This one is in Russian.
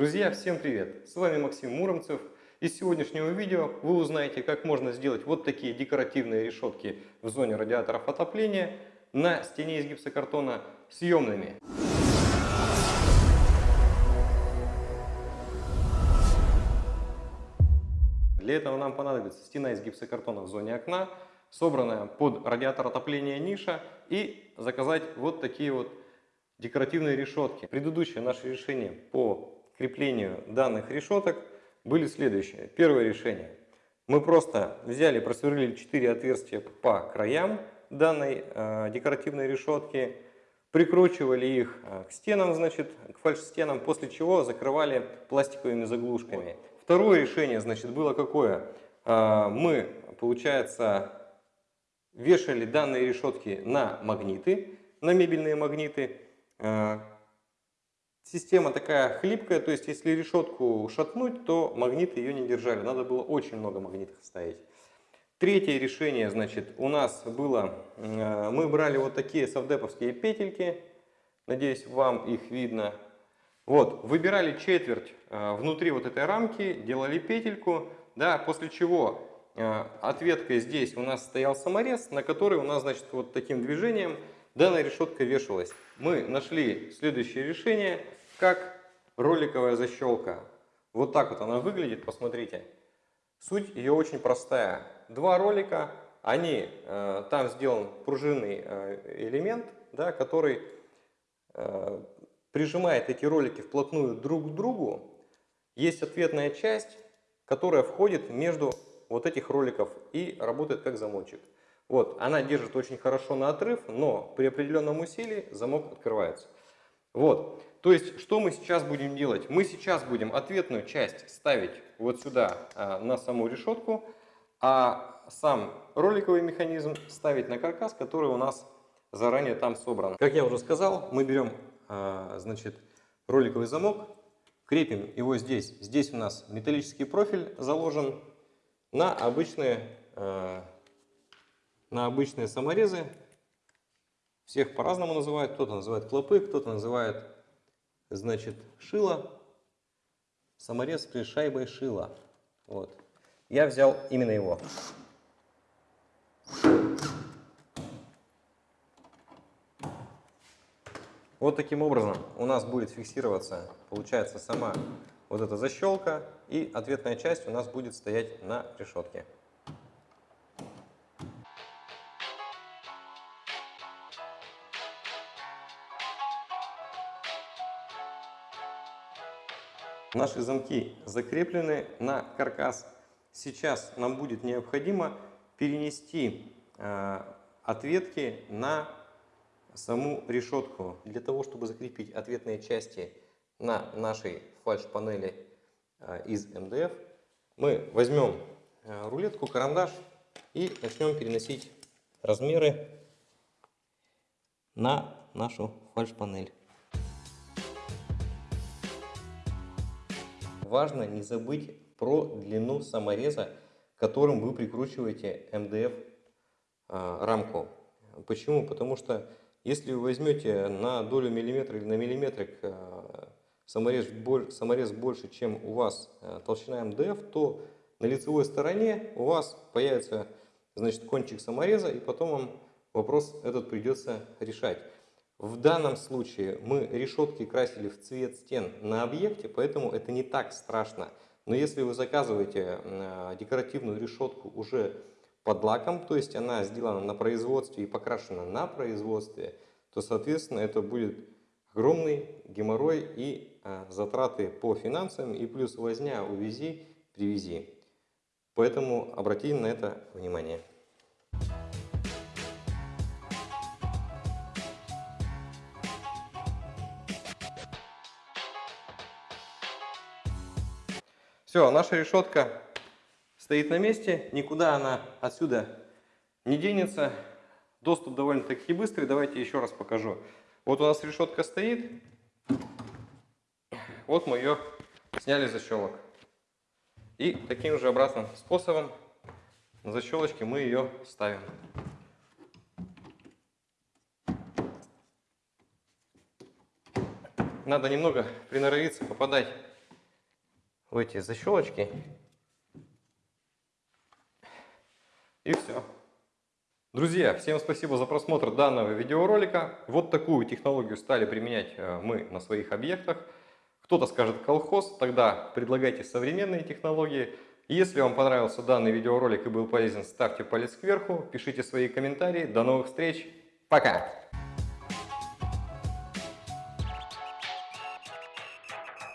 Друзья, всем привет! С вами Максим Муромцев. Из сегодняшнего видео вы узнаете, как можно сделать вот такие декоративные решетки в зоне радиаторов отопления на стене из гипсокартона съемными. Для этого нам понадобится стена из гипсокартона в зоне окна, собранная под радиатор отопления ниша и заказать вот такие вот декоративные решетки. Предыдущее наше решение по креплению данных решеток были следующие. Первое решение. Мы просто взяли, просверлили 4 отверстия по краям данной э, декоративной решетки, прикручивали их э, к стенам, значит, к фальш-стенам, после чего закрывали пластиковыми заглушками. Второе решение, значит, было какое? Э, мы, получается, вешали данные решетки на магниты, на мебельные магниты, Система такая хлипкая, то есть если решетку шатнуть, то магниты ее не держали. Надо было очень много магнитов ставить. Третье решение, значит, у нас было, э, мы брали вот такие совдеповские петельки, надеюсь, вам их видно. Вот, выбирали четверть э, внутри вот этой рамки, делали петельку, да, после чего э, ответкой здесь у нас стоял саморез, на который у нас, значит, вот таким движением данная решетка вешалась. Мы нашли следующее решение, как роликовая защелка. Вот так вот она выглядит, посмотрите. Суть ее очень простая. Два ролика, они, э, там сделан пружинный э, элемент, да, который э, прижимает эти ролики вплотную друг к другу. Есть ответная часть, которая входит между вот этих роликов и работает как замочек. Вот, она держит очень хорошо на отрыв, но при определенном усилии замок открывается. Вот, то есть, что мы сейчас будем делать? Мы сейчас будем ответную часть ставить вот сюда а, на саму решетку, а сам роликовый механизм ставить на каркас, который у нас заранее там собран. Как я уже сказал, мы берем, а, значит, роликовый замок, крепим его здесь. Здесь у нас металлический профиль заложен на обычные а, на обычные саморезы. Всех по-разному называют. Кто-то называет клопы, кто-то называет, значит, шило. Саморез при шайбой шила. Вот. Я взял именно его. Вот таким образом у нас будет фиксироваться, получается, сама вот эта защелка, и ответная часть у нас будет стоять на решетке. Наши замки закреплены на каркас. Сейчас нам будет необходимо перенести э, ответки на саму решетку. Для того, чтобы закрепить ответные части на нашей фальш-панели э, из МДФ, мы возьмем э, рулетку, карандаш и начнем переносить размеры на нашу фальш-панель. Важно не забыть про длину самореза, которым вы прикручиваете МДФ а, рамку. Почему? Потому что если вы возьмете на долю миллиметра или на миллиметрик а, саморез, саморез больше, чем у вас а, толщина МДФ, то на лицевой стороне у вас появится значит, кончик самореза, и потом вам вопрос этот придется решать. В данном случае мы решетки красили в цвет стен на объекте, поэтому это не так страшно. Но если вы заказываете декоративную решетку уже под лаком, то есть она сделана на производстве и покрашена на производстве, то, соответственно, это будет огромный геморрой и э, затраты по финансам, и плюс возня, увези, привези. Поэтому обратим на это внимание. Все, наша решетка стоит на месте, никуда она отсюда не денется. Доступ довольно-таки быстрый, давайте еще раз покажу. Вот у нас решетка стоит, вот мы ее сняли защелок. И таким же обратным способом на защелочке мы ее ставим. Надо немного приноровиться попадать в эти защелочки. И все. Друзья, всем спасибо за просмотр данного видеоролика. Вот такую технологию стали применять э, мы на своих объектах. Кто-то скажет колхоз, тогда предлагайте современные технологии. Если вам понравился данный видеоролик и был полезен, ставьте палец кверху, пишите свои комментарии. До новых встреч. Пока!